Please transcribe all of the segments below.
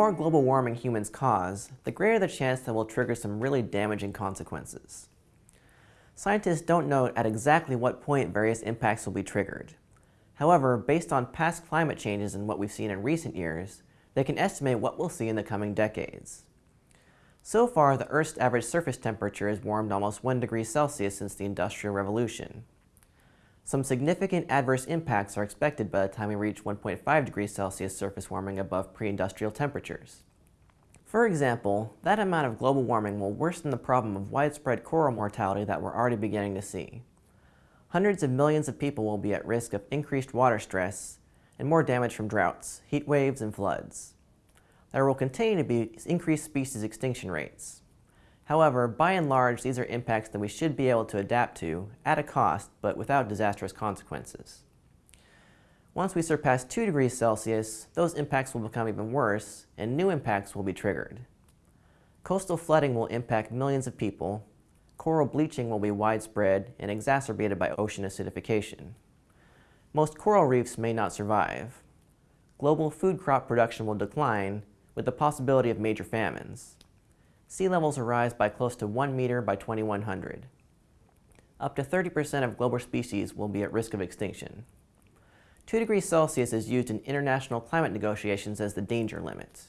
more global warming humans cause, the greater the chance that we'll trigger some really damaging consequences. Scientists don't know at exactly what point various impacts will be triggered. However, based on past climate changes and what we've seen in recent years, they can estimate what we'll see in the coming decades. So far, the Earth's average surface temperature has warmed almost 1 degree Celsius since the Industrial Revolution. Some significant adverse impacts are expected by the time we reach 1.5 degrees Celsius surface warming above pre-industrial temperatures. For example, that amount of global warming will worsen the problem of widespread coral mortality that we're already beginning to see. Hundreds of millions of people will be at risk of increased water stress and more damage from droughts, heat waves, and floods. There will continue to be increased species extinction rates. However, by and large, these are impacts that we should be able to adapt to at a cost, but without disastrous consequences. Once we surpass 2 degrees Celsius, those impacts will become even worse, and new impacts will be triggered. Coastal flooding will impact millions of people, coral bleaching will be widespread and exacerbated by ocean acidification. Most coral reefs may not survive. Global food crop production will decline, with the possibility of major famines sea levels rise by close to 1 meter by 2100. Up to 30% of global species will be at risk of extinction. 2 degrees Celsius is used in international climate negotiations as the danger limit.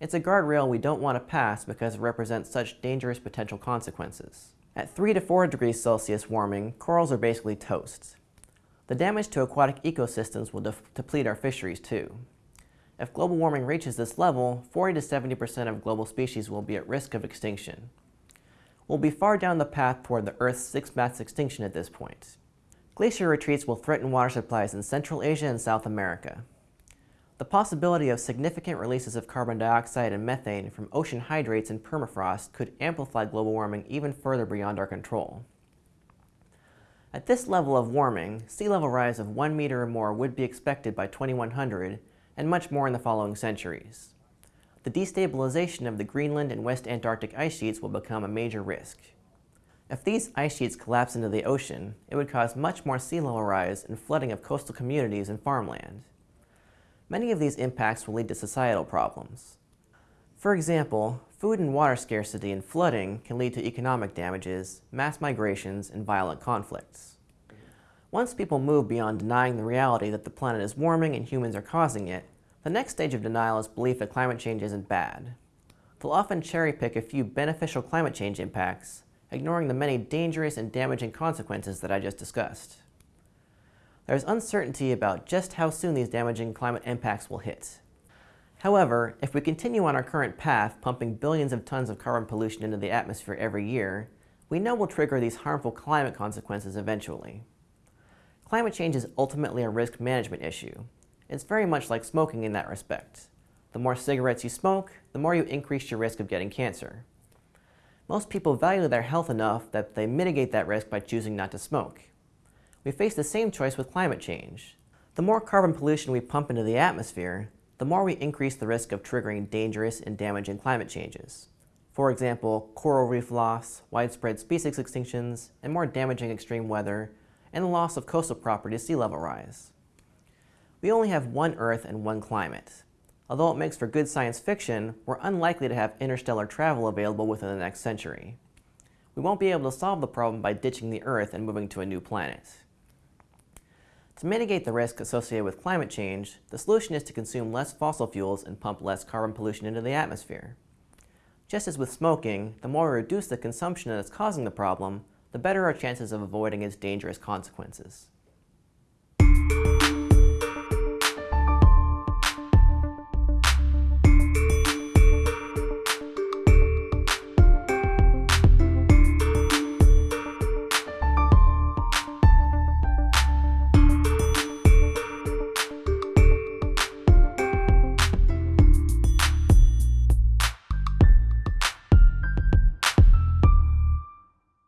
It's a guardrail we don't want to pass because it represents such dangerous potential consequences. At 3 to 4 degrees Celsius warming, corals are basically toast. The damage to aquatic ecosystems will deplete our fisheries too. If global warming reaches this level, 40 to 70% of global species will be at risk of extinction. We'll be far down the path toward the Earth's sixth mass extinction at this point. Glacier retreats will threaten water supplies in Central Asia and South America. The possibility of significant releases of carbon dioxide and methane from ocean hydrates and permafrost could amplify global warming even further beyond our control. At this level of warming, sea level rise of 1 meter or more would be expected by 2100 and much more in the following centuries. The destabilization of the Greenland and West Antarctic ice sheets will become a major risk. If these ice sheets collapse into the ocean, it would cause much more sea level rise and flooding of coastal communities and farmland. Many of these impacts will lead to societal problems. For example, food and water scarcity and flooding can lead to economic damages, mass migrations, and violent conflicts. Once people move beyond denying the reality that the planet is warming and humans are causing it, the next stage of denial is belief that climate change isn't bad. They'll often cherry-pick a few beneficial climate change impacts, ignoring the many dangerous and damaging consequences that I just discussed. There's uncertainty about just how soon these damaging climate impacts will hit. However, if we continue on our current path, pumping billions of tons of carbon pollution into the atmosphere every year, we know we'll trigger these harmful climate consequences eventually. Climate change is ultimately a risk management issue. It's very much like smoking in that respect. The more cigarettes you smoke, the more you increase your risk of getting cancer. Most people value their health enough that they mitigate that risk by choosing not to smoke. We face the same choice with climate change. The more carbon pollution we pump into the atmosphere, the more we increase the risk of triggering dangerous and damaging climate changes. For example, coral reef loss, widespread species extinctions, and more damaging extreme weather and the loss of coastal property to sea level rise. We only have one Earth and one climate. Although it makes for good science fiction, we're unlikely to have interstellar travel available within the next century. We won't be able to solve the problem by ditching the Earth and moving to a new planet. To mitigate the risk associated with climate change, the solution is to consume less fossil fuels and pump less carbon pollution into the atmosphere. Just as with smoking, the more we reduce the consumption that is causing the problem, the better our chances of avoiding its dangerous consequences.